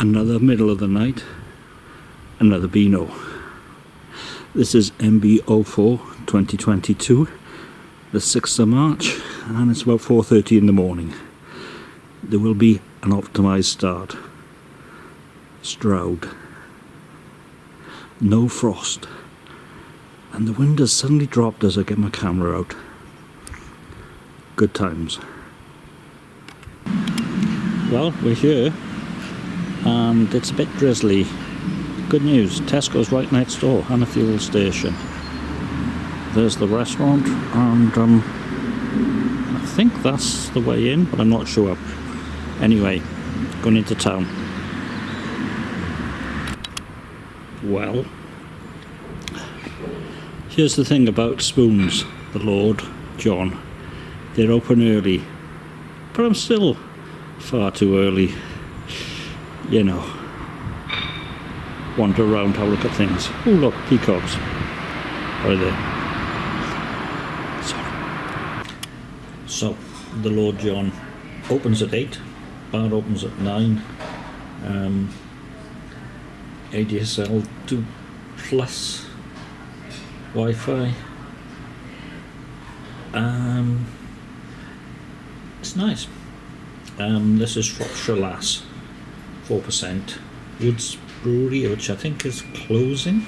another middle of the night, another Beano. This is MB04 2022, the 6th of March, and it's about 4.30 in the morning. There will be an optimized start. Stroud. No frost. And the wind has suddenly dropped as I get my camera out. Good times. Well, we're here and it's a bit drizzly. Good news, Tesco's right next door and a fuel station. There's the restaurant and um, I think that's the way in, but I'm not sure. Anyway, going into town. Well, here's the thing about spoons, the Lord, John. They're open early, but I'm still far too early you know, wander around, have a look at things. Oh look, peacocks. Right there. Sorry. So, the Lord John opens at 8, bar opens at 9. Um, ADSL 2 plus Wi-Fi. Um, it's nice. Um, this is Shropshire Lass. 4%. Woods Brewery, which I think is closing.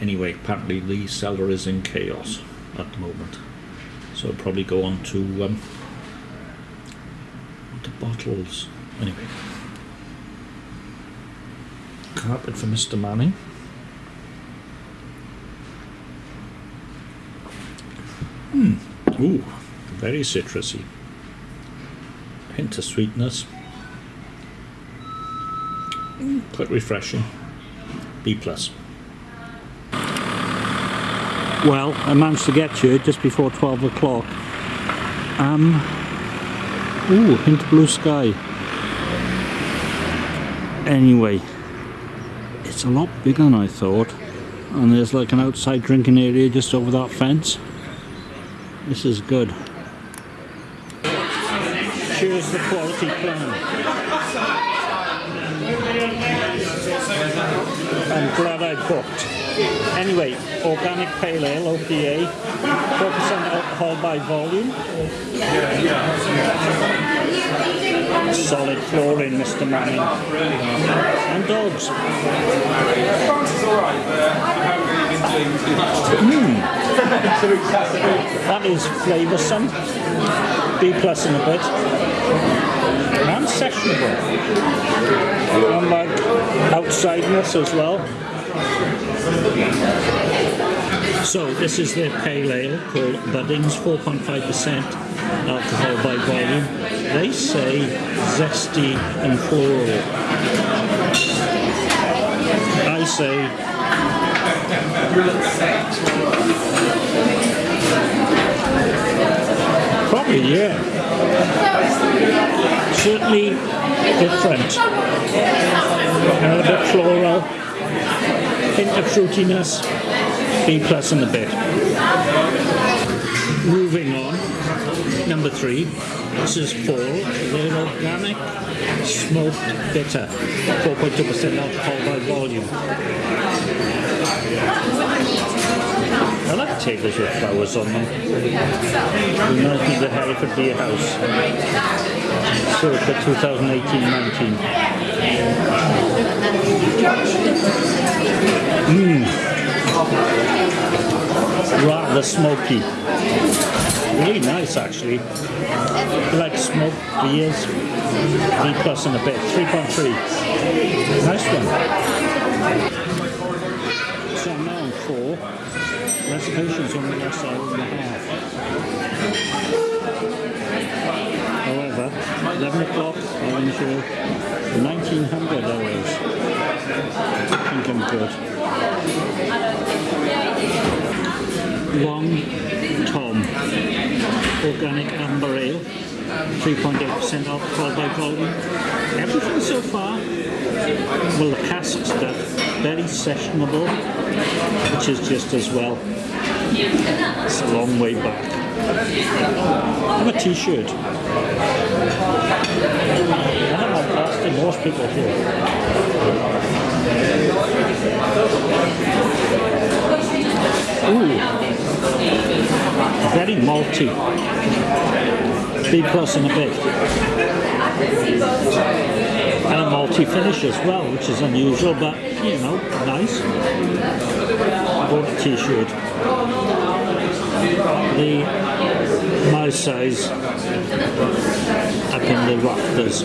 Anyway, apparently the cellar is in chaos at the moment. So I'll probably go on to, um, to bottles. Anyway. Carpet for Mr. Manning. Hmm. Ooh, very citrusy. Hint of sweetness quite refreshing. B plus. Well, I managed to get here just before 12 o'clock. Um, ooh, into blue sky. Anyway, it's a lot bigger than I thought. And there's like an outside drinking area just over that fence. This is good. Here's the quality plan. I'm glad I booked. Anyway, organic pale ale, OPA, 4% alcohol by volume. Solid flooring, Mr. Manning. And dogs. Mm. that is flavoursome. B plus in a bit. And sessionable. And like outsideness as well. So this is their pale ale called Buddings, 4.5% alcohol by volume. They say zesty and floral. I say probably yeah. Certainly different. A bit floral, hint of fruitiness, B plus in the bit. Moving on, number three, this is Fall, they're organic, smoked bitter, 4.2% alcohol by volume. I like tables with flowers on them. Reminds me of the Hereford Beer House. Circa 2018-19. Mmm. Rather smoky. Really nice actually. Like smoked beers. 3 plus and a bit. 3.3. Nice one. So I'm now on 4. Reservations on the last hour and a half. However, 11 o'clock, orange show, 1900 hours. I think I'm good. Long Tom, organic amber ale, 3.8% alcohol by volume. Everything so far, well the cask stuff, very sessionable, which is just as well. It's a long way back. I'm a t-shirt. I don't know Boston, most people people here. Ooh, very malty. B plus and a bit. And a malty-finish as well, which is unusual, but you know, nice. Bought a t-shirt. The my size up in the rafters.